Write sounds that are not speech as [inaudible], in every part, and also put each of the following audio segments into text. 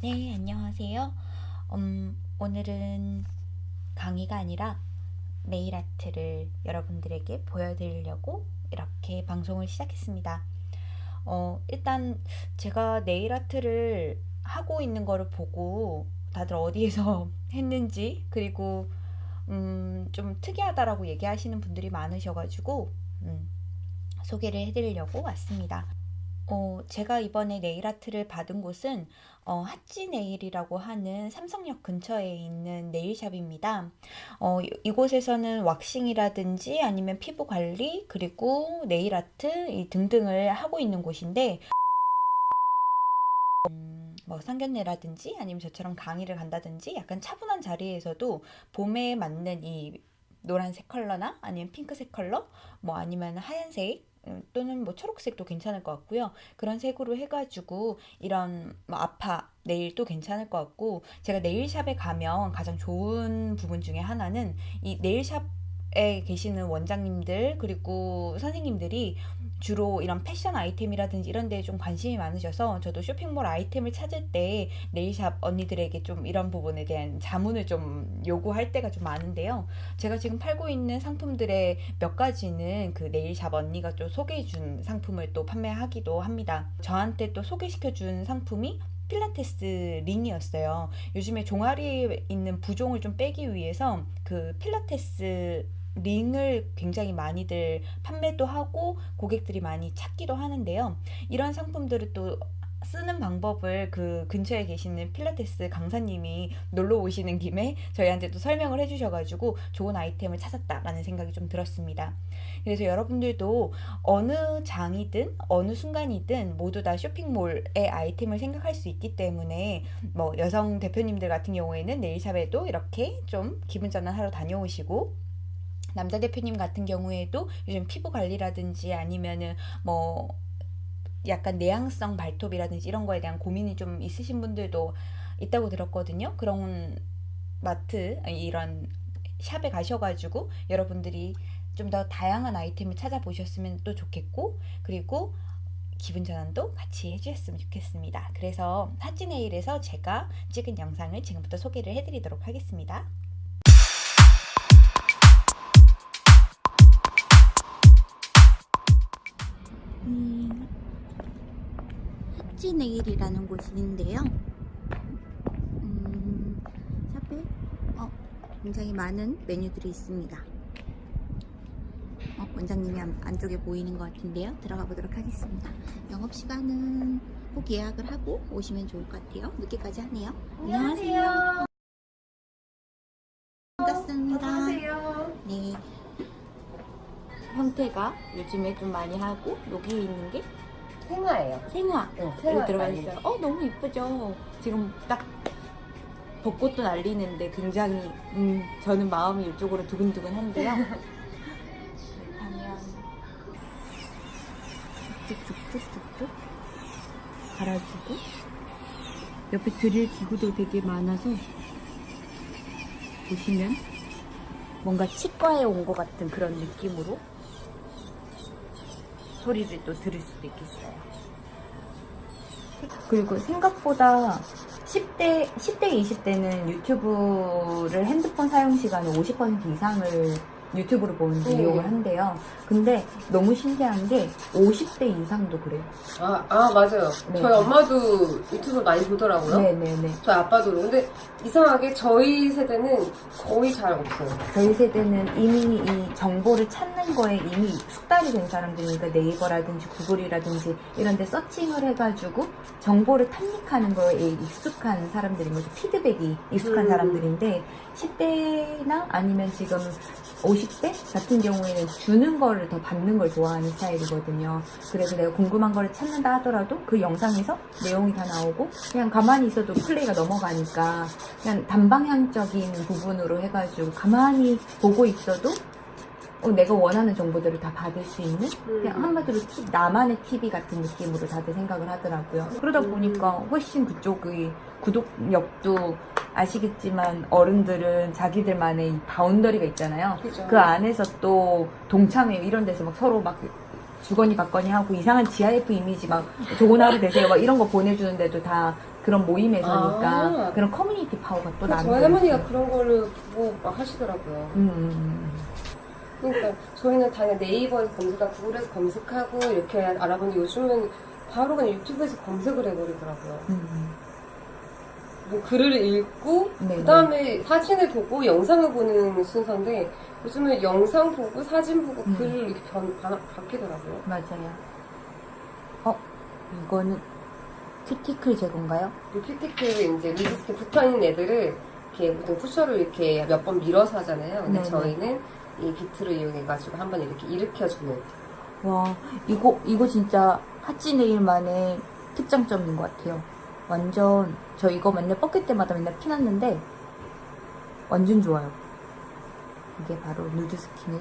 네, 안녕하세요. 음, 오늘은 강의가 아니라 네일 아트를 여러분들에게 보여드리려고 이렇게 방송을 시작했습니다. 어, 일단 제가 네일 아트를 하고 있는 거를 보고 다들 어디에서 [laughs] 했는지 그리고 음, 좀 특이하다라고 얘기하시는 분들이 많으셔가지고 음, 소개를 해드리려고 왔습니다. 어, 제가 이번에 네일 아트를 받은 곳은 어, 하찌 네일이라고 하는 삼성역 근처에 있는 네일샵입니다. 어, 이- 이곳에서는 왁싱이라든지 아니면 피부 관리 그리고 네일 아트 이 등등을 하고 있는 곳인데 음, 뭐 상견례라든지 아니면 저처럼 강의를 간다든지 약간 차분한 자리에서도 봄에 맞는 이 노란색 컬러나 아니면 핑크색 컬러 뭐 아니면 하얀색 음, 또는 뭐 초록색도 괜찮을 것 같고요. 그런 색으로 해가지고 이런 뭐 아파 네일도 괜찮을 것 같고 제가 네일샵에 가면 가장 좋은 부분 중에 하나는 이 네일샵 에 계시는 원장님들 그리고 선생님들이 주로 이런 패션 아이템이라든지 이런 데에 좀 관심이 많으셔서 저도 쇼핑몰 아이템을 찾을 때 네일샵 언니들에게 좀 이런 부분에 대한 자문을 좀 요구할 때가 좀 많은데요. 제가 지금 팔고 있는 상품들의 몇 가지는 그 네일샵 언니가 또 소개해 준 상품을 또 판매하기도 합니다. 저한테 또 소개시켜 준 상품이 필라테스 링이었어요. 요즘에 종아리에 있는 부종을 좀 빼기 위해서 그 필라테스 링을 굉장히 많이들 판매도 하고 고객들이 많이 찾기도 하는데요. 이런 상품들을 또 쓰는 방법을 그 근처에 계시는 필라테스 강사님이 놀러 오시는 김에 저희한테 또 설명을 해주셔가지고 좋은 아이템을 찾았다라는 생각이 좀 들었습니다. 그래서 여러분들도 어느 장이든 어느 순간이든 모두 다 쇼핑몰의 아이템을 생각할 수 있기 때문에 뭐 여성 대표님들 같은 경우에는 네일샵에도 이렇게 좀 기분 전환하러 다녀오시고 남자 대표님 같은 경우에도 요즘 피부 관리라든지 아니면은 뭐 약간 내향성 발톱이라든지 이런 거에 대한 고민이 좀 있으신 분들도 있다고 들었거든요. 그런 마트 이런 샵에 가셔가지고 여러분들이 좀 더 다양한 아이템을 찾아보셨으면 또 좋겠고 그리고 기분 전환도 같이 해주셨으면 좋겠습니다. 그래서 하찌네일에서 제가 찍은 영상을 지금부터 소개를 해드리도록 하겠습니다. 음, 하찌네일이라는 곳인데요. 음, 샵에 어, 굉장히 많은 메뉴들이 있습니다. 어, 원장님이 안, 안쪽에 보이는 것 같은데요. 들어가 보도록 하겠습니다. 영업시간은 꼭 예약을 하고 오시면 좋을 것 같아요. 늦게까지 하네요. 안녕하세요. 반갑습니다. 형태가 요즘에 좀 많이 하고 여기 있는 게 생화예요. 생화. 응, 여기 들어가 있어요. 어 너무 이쁘죠. 지금 딱 벚꽃도 날리는데 굉장히 음 저는 마음이 이쪽으로 두근두근한데요. 하면 [laughs] 쭉쭉쭉쭉쭉 갈아주고 옆에 드릴 기구도 되게 많아서 보시면 뭔가 치과에 온 것 같은 그런 느낌으로 소리를 또 들을 수도 있겠어요. 그리고 생각보다 10대, 10대, 20대는 유튜브를 핸드폰 사용 시간의 50% 이상을 유튜브로 보는데 네. 이용을 한대요. 근데 너무 신기한 게 50대 이상도 그래요. 아, 아 맞아요. 네. 저희 엄마도 유튜브 많이 보더라고요. 네네네. 저희 아빠도. 근데 이상하게 저희 세대는 거의 잘 없어요. 저희 세대는 이미 이 정보를 찾는 거에 이미 숙달이 된 사람들이니까 네이버라든지 구글이라든지 이런 데 서칭을 해가지고 정보를 탐닉하는 거에 익숙한 사람들인 거죠. 피드백이 익숙한 음. 사람들인데 10대나 아니면 지금 50대 같은 경우에는 주는 거를 더 받는 걸 좋아하는 스타일이거든요. 그래서 내가 궁금한 거를 찾는다 하더라도 그 영상에서 내용이 다 나오고 그냥 가만히 있어도 플레이가 넘어가니까 그냥 단방향적인 부분으로 해가지고 가만히 보고 있어도 어, 내가 원하는 정보들을 다 받을 수 있는 그냥 음. 한마디로 티- 나만의 TV 같은 느낌으로 다들 생각을 하더라고요. 그러다 음. 보니까 훨씬 그쪽의 구독력도 아시겠지만 어른들은 자기들만의 이 바운더리가 있잖아요. 그죠. 그 안에서 또 동참회 이런 데서 막 서로 막 주거니 받거니 하고 이상한 GIF 이미지 막 좋은 하루 되세요 막 이런 거 보내주는데도 다 그런 모임에서니까 아. 그런 커뮤니티 파워가 또 나는 저희 할머니가 그런 거를 보고 막 하시더라고요. 음, 음, 그러니까 저희는 당연히 네이버에서 검색하고 구글에서 검색하고 이렇게 알아보는데 요즘은 바로 그냥 유튜브에서 검색을 해버리더라고요. 음, 음. 뭐 글을 읽고 네, 그 다음에 사진을 보고 영상을 보는 순서인데 요즘은 영상 보고 사진 보고 음. 글을 이렇게 변, 바, 바뀌더라고요. 맞아요. 어, 이거는 큐티클 제거인가요? 그 큐티클 이제 loose skin 붙어 있는 애들을 이렇게 보통 pusher를 이렇게 몇 번 밀어서 하잖아요. 근데 네네. 저희는 이 bit를 이용해가지고 한번 이렇게 일으켜주는 와, 이거, 이거 진짜 하찌 네일 만의 특장점인 것 같아요. 완전, 저 이거 맨날 벗길 때마다 맨날 피났는데, 완전 좋아요. 이게 바로 loose skin을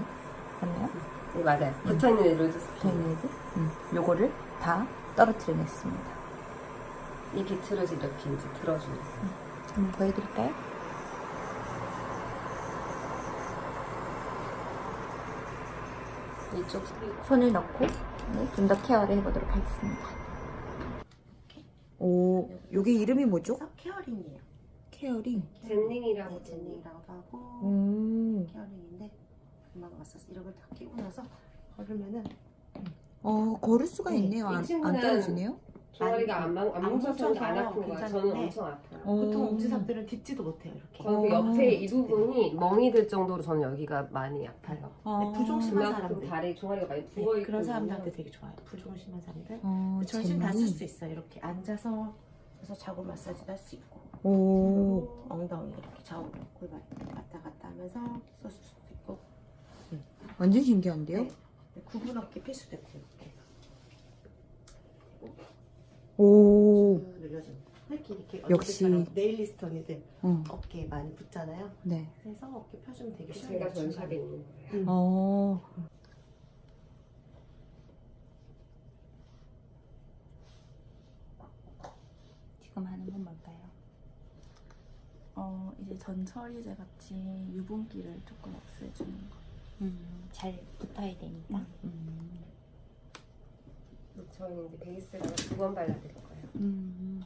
하네요. 네, 맞아요. 음. 붙어있는 loose skin. 저희네들. 음, 요거를 다 떨어뜨려냈습니다. 이 bit를 이렇게 이제 들어주는. 한번 보여드릴까요? 이쪽 손을 넣고 네, 좀 더 케어를 해보도록 하겠습니다. 오, 요게 이름이 뭐죠? 그래서 케어링이에요. 케어링. 젠닝이라고 네, 젠닝이라고도 하고 음, 케어링인데 금방 왔었어. 이런 걸 다 끼고 나서 걸으면은 어, 걸을 수가 네, 있네요. 이 안, 친구는 안 떨어지네요? 종아리가 안, 안, 안 안 뭉쳐서 안 아픈 거야. 저는 괜찮은데 엄청 아파요. 보통 어. 엄지삽들은 딛지도 못해요. 이렇게. 저는 그 어. 옆에 이 부분이 멍이 들 정도로 저는 여기가 많이 아파요. 어, 부종 심한 그만큼 사람들. 다리 종아리가 많이 네, 부어 있고 그런 사람들한테 되게 좋아요. 부종 심한 사람들. 어, 전신 다 쓸. 수 있어요. 이렇게 앉아서 그래서 좌우 마사지도 할 수 있고 오, 엉덩이 이렇게 좌우로 골반 왔다 갔다 하면서 써줄 수도 있고 완전 신기한데요? 네. 구분 어깨 필수도 있고 이렇게 오. 이렇게 이렇게 역시. 언니들 어, 어깨에 많이 붙잖아요. 네. 그래서 어깨 펴주면 되게 쉬워요. 제가 전샵에 있는 거예요. 음. 어, 지금 하는 건 뭘까요? 어, 이제 전처리제 같이 유분기를 조금 없애주는 거. 음, 잘 붙어야 되니까. 음. 저희는 이제 베이스를 두 번 발라드릴 거예요. 음.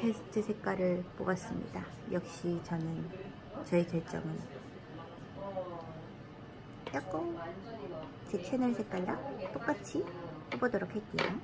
테스트 색깔을 뽑았습니다. 역시 저는 저의 결정은 야고 제 채널 색깔랑 똑같이 뽑아보도록 할게요.